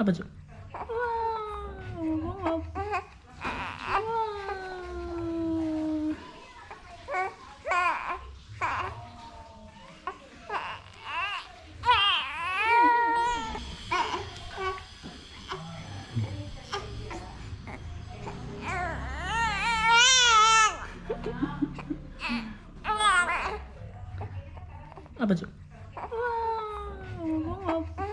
안아봐줘 우와, 아버지. 와,